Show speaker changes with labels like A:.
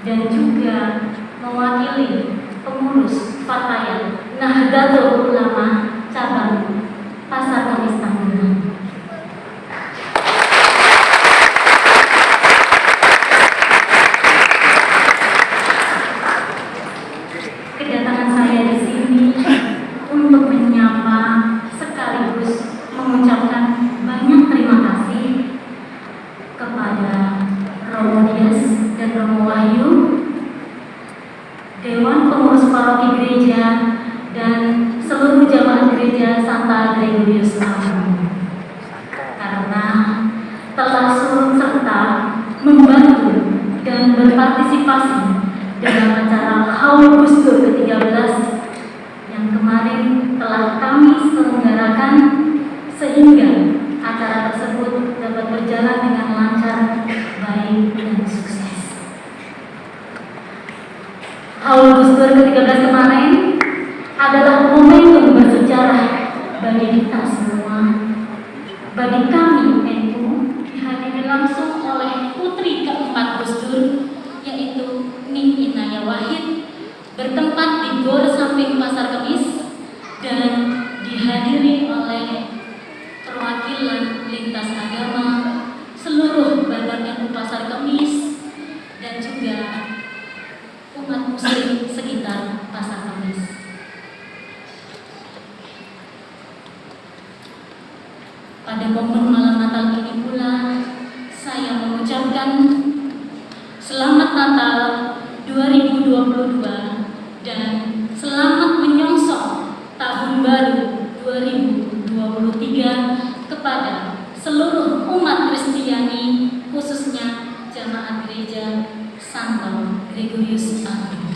A: dan juga mewakili pengurus Fatayat Nahdlatul Ulama cabang Pasar Kamis Tangerang. Kedatangan saya di sini untuk menyapa sekaligus mengucapkan banyak terima kasih kepada Romo Dias Romo Wahyu, Dewan Pengurus Paroki Gereja, dan seluruh jamaah gereja Santa Gregorius Agung. Karena telah turut serta membantu dan berpartisipasi dalam acara Haul Gus Dur ke-13 Haul Gus Dur ke-13 kemarin adalah momentum bersejarah bagi kita semua, bagi kami NU dihadiri langsung oleh putri keempat Gus Dur yaitu Ning Inaya Wahid bertempat di Gor samping Pasar Kemis dan dihadiri oleh perwakilan lintas agama seluruh badan NU Pasar Kemis dan juga umat muslim sekitar Pasar Kemis. Pada momen malam Natal ini pula saya mengucapkan Selamat Natal 2022 dan selamat menyongsong tahun baru 2023 kepada seluruh umat Kristiani khususnya jamaat gereja Santo Gregorius Agung.